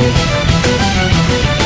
Música